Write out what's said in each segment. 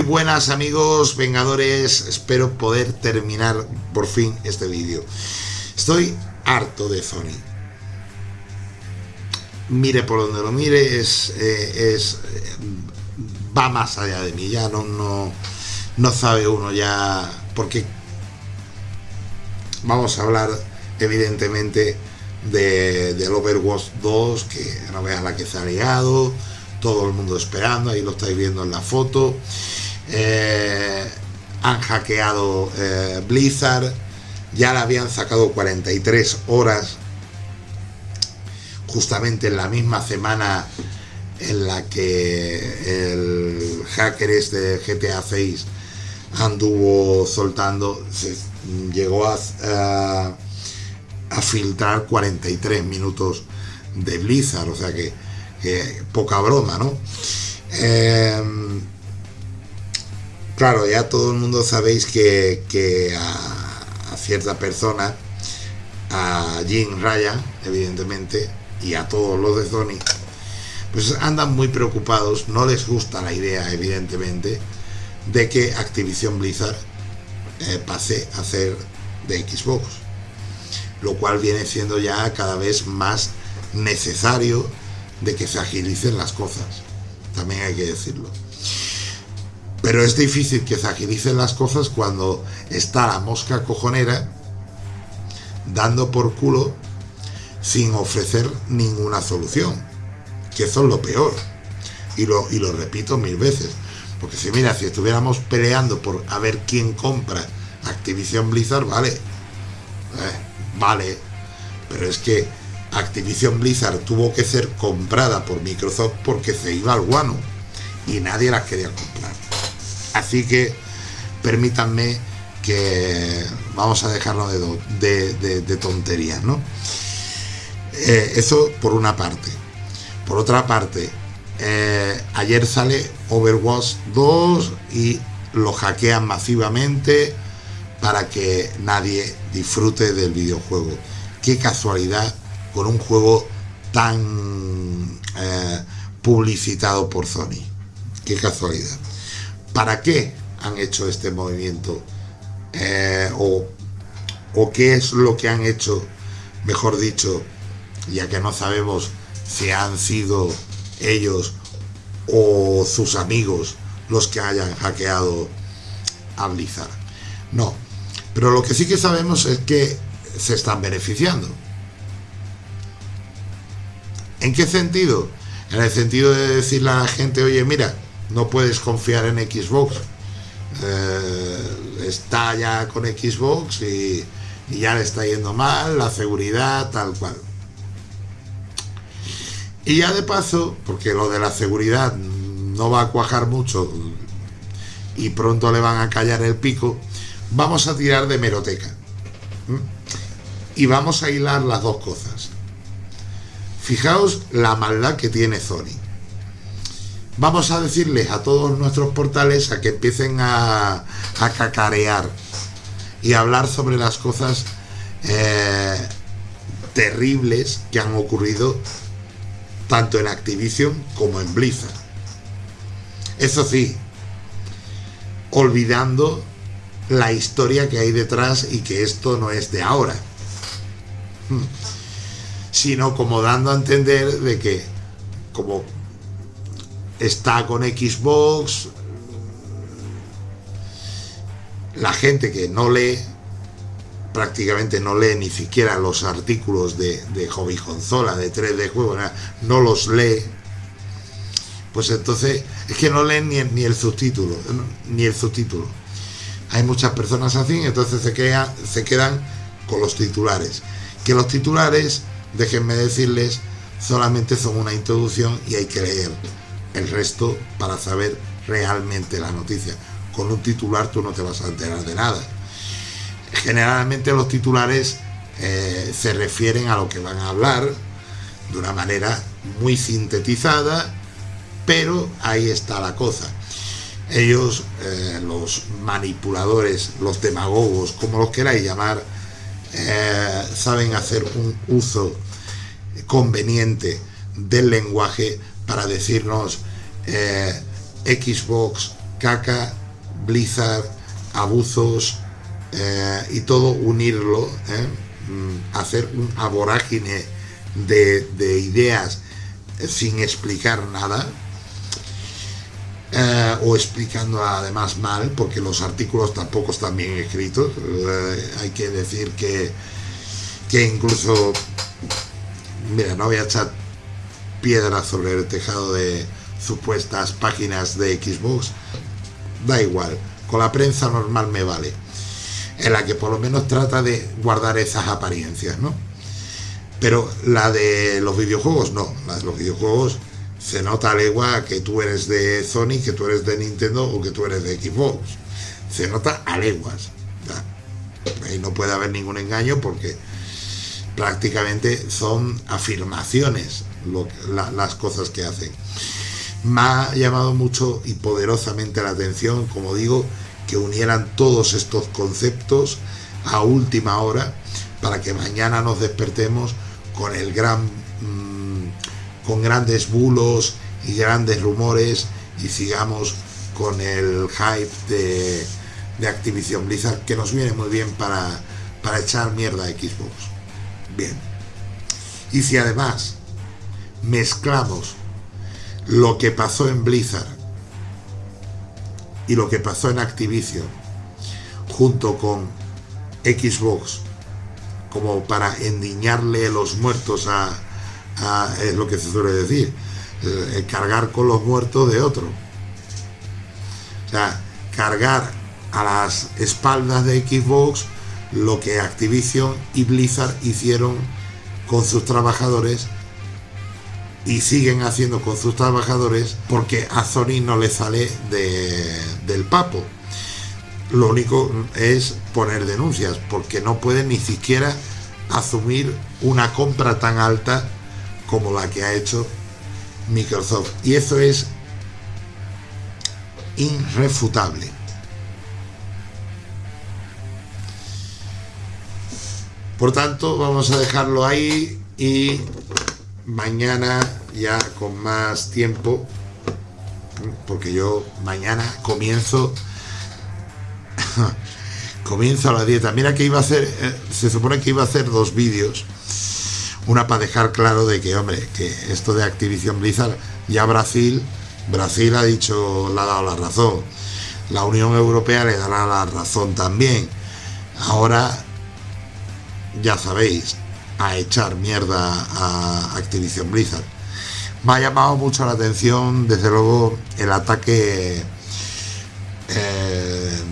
buenas amigos vengadores, espero poder terminar por fin este vídeo. Estoy harto de Sony. Mire por donde lo mire, es, eh, es va más allá de mí, ya no, no, no sabe uno ya, porque vamos a hablar evidentemente de, del Overwatch 2, que no veas la que se ha liado, todo el mundo esperando, ahí lo estáis viendo en la foto. Eh, han hackeado eh, Blizzard, ya le habían sacado 43 horas, justamente en la misma semana en la que el hacker este GTA 6 anduvo soltando, se llegó a, a, filtrar 43 minutos de Blizzard, o sea que, poca broma, ¿no? Eh, claro, ya todo el mundo sabéis que, a, a, cierta persona, a Jim Ryan, evidentemente, y a todos los de Sony, pues andan muy preocupados, no les gusta la idea, evidentemente, de que Activision Blizzard eh, pase a ser de Xbox, lo cual viene siendo ya cada vez más necesario de que se agilicen las cosas, también hay que decirlo. Pero es difícil que se agilicen las cosas cuando está la mosca cojonera dando por culo sin ofrecer ninguna solución, que eso es lo peor. Y lo, y lo repito mil veces porque si mira, si estuviéramos peleando por a ver quién compra Activision Blizzard, vale. Eh, vale. Pero es que Activision Blizzard tuvo que ser comprada por Microsoft porque se iba al guano. Y nadie las quería comprar. Así que permítanme que vamos a dejarlo de, tonterías, ¿no? Eh, eso por una parte. Por otra parte, eh, ayer sale Overwatch 2 y lo hackean masivamente para que nadie disfrute del videojuego. Qué casualidad con un juego tan eh, publicitado por Sony. Qué casualidad. ¿Para qué han hecho este movimiento? Eh, o, o qué es lo que han hecho, mejor dicho, ya que no sabemos si han sido ellos o sus amigos los que hayan hackeado a Blizzard. No, pero lo que sí que sabemos es que se están beneficiando. ¿En qué sentido? En el sentido de decirle a la gente, oye, mira, no puedes confiar en Xbox. Eh, está ya con Xbox y, y ya le está yendo mal, la seguridad, tal cual. Y ya de paso, porque lo de la seguridad no va a cuajar mucho y pronto le van a callar el pico, vamos a tirar de meroteca. Y vamos a hilar las dos cosas. Fijaos la maldad que tiene Sony. Vamos a decirles a todos nuestros portales a que empiecen a, cacarear y hablar sobre las cosas eh, terribles que han ocurrido tanto en Activision como en Blizzard. Eso sí, olvidando la historia que hay detrás y que esto no es de ahora, sino como dando a entender de que como está con Xbox, la gente que no lee prácticamente no lee ni siquiera los artículos de, de hobby consola, de 3D juego, no los lee, pues entonces es que no leen ni, ni el subtítulo, ni el subtítulo. Hay muchas personas así, entonces se, quedan, se quedan con los titulares. Que los titulares, déjenme decirles, solamente son una introducción y hay que leer el resto para saber realmente la noticia. Con un titular tú no te vas a enterar de nada generalmente los titulares eh, se refieren a lo que van a hablar de una manera muy sintetizada, pero ahí está la cosa. Ellos, eh, los manipuladores, los demagogos, como los queráis llamar, eh, saben hacer un uso conveniente del lenguaje para decirnos Xbox caca Blizzard, abusos eh, y todo unirlo, ¿eh? mm, hacer un vorágine de, de ideas sin explicar nada, eh, o explicando además mal, porque los artículos tampoco están bien escritos. Eh, hay que decir que, que incluso, mira, no voy a echar piedras sobre el tejado de supuestas páginas de Xbox, da igual, con la prensa normal me vale, en la que por lo menos trata de guardar esas apariencias, ¿no? Pero la de los videojuegos no, la de los videojuegos se nota a legua que tú eres de Sony, que tú eres de Nintendo o que tú eres de Xbox. Se nota a leguas. Ahí no puede haber ningún engaño porque prácticamente son afirmaciones las cosas que hacen. Me ha llamado mucho y poderosamente la atención, como digo, que unieran todos estos conceptos a última hora para que mañana nos despertemos con el gran mm, con grandes bulos y grandes rumores y sigamos con el hype de, de Activision Blizzard que nos viene muy bien para, para echar mierda a Xbox. Bien. Y si además mezclamos lo que pasó en Blizzard y lo que pasó en Activision junto con Xbox como para endiñarle los muertos a, es lo que se suele decir, eh, cargar con los muertos de otro. O sea, cargar a las espaldas de Xbox lo que Activision y Blizzard hicieron con sus trabajadores y siguen haciendo con sus trabajadores porque a Sony no le sale del papo lo único es poner denuncias, porque no pueden ni siquiera asumir una compra tan alta como la que ha hecho Microsoft. Y eso es irrefutable. Por tanto, vamos a dejarlo ahí y mañana ya con más tiempo, porque yo mañana comienzo comienza la dieta. Mira que iba a hacer, eh, se supone que iba a hacer dos vídeos. Una para dejar claro de que, hombre, que esto de Activision Blizzard, ya Brasil, Brasil ha dicho, le ha dado la razón. La Unión Europea le dará la razón también. Ahora, ya sabéis, a echar mierda a Activision Blizzard. Me ha llamado mucho la atención, desde luego, el ataque eh,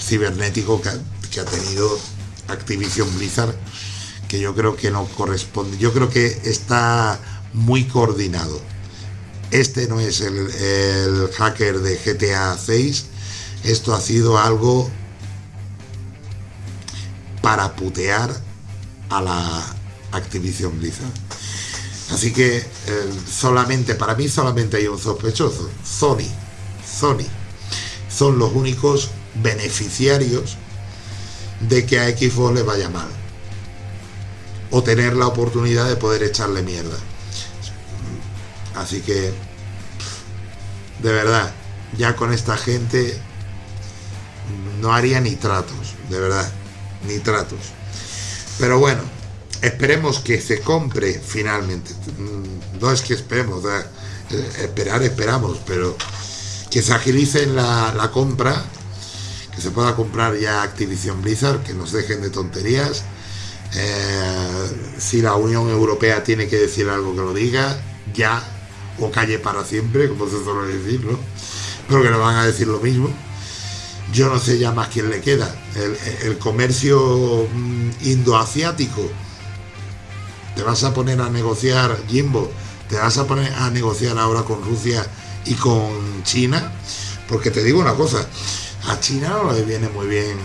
cibernético que ha, tenido Activision Blizzard, que yo creo que no corresponde, yo creo que está muy coordinado. Este no es el, hacker de GTA 6, esto ha sido algo para putear a la Activision Blizzard. Así que eh, solamente, para mí solamente hay un sospechoso, Sony. Sony. Son los únicos beneficiarios de que a Xbox le vaya mal o tener la oportunidad de poder echarle mierda así que de verdad ya con esta gente no haría ni tratos de verdad ni tratos pero bueno esperemos que se compre finalmente no es que esperemos eh, esperar esperamos pero que se agilice la, la compra que se pueda comprar ya Activision Blizzard, que nos dejen de tonterías. Eh, si la Unión Europea tiene que decir algo que lo diga, ya, o calle para siempre, como se suele decir, ¿no? Pero que van a decir lo mismo. Yo no sé ya más quién le queda. El, comercio mm, indoasiático. Te vas a poner a negociar, Jimbo, te vas a poner a negociar ahora con Rusia y con China. Porque te digo una cosa, a China no le viene muy bien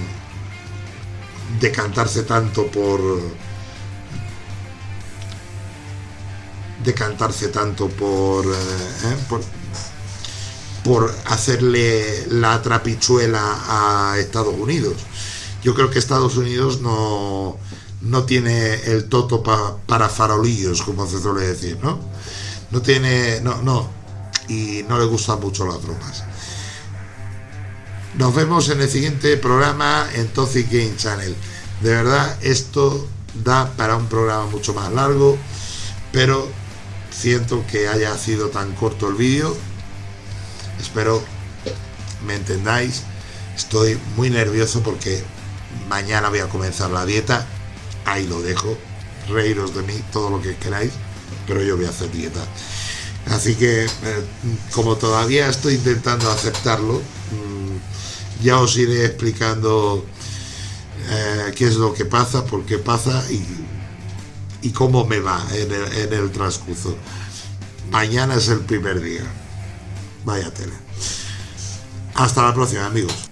decantarse tanto por decantarse tanto por, eh, eh, por, por hacerle la trapichuela a Estados Unidos. Yo creo que Estados Unidos no, no tiene el toto para farolillos, como se suele decir, ¿no? No tiene, no, no, y no le gustan mucho las bromas. Nos vemos en el siguiente programa en Toxic Game Channel. De verdad, esto da para un programa mucho más largo, pero siento que haya sido tan corto el vídeo. Espero me entendáis. Estoy muy nervioso porque mañana voy a comenzar la dieta. Ahí lo dejo. Reíros de mí todo lo que queráis, pero yo voy a hacer dieta. Así que, eh, como todavía estoy intentando aceptarlo, mm, ya os iré explicando eh, qué es lo que pasa, por qué pasa y, cómo me va en el, transcurso. Mañana es el primer día. Vaya tele. Hasta la próxima, amigos.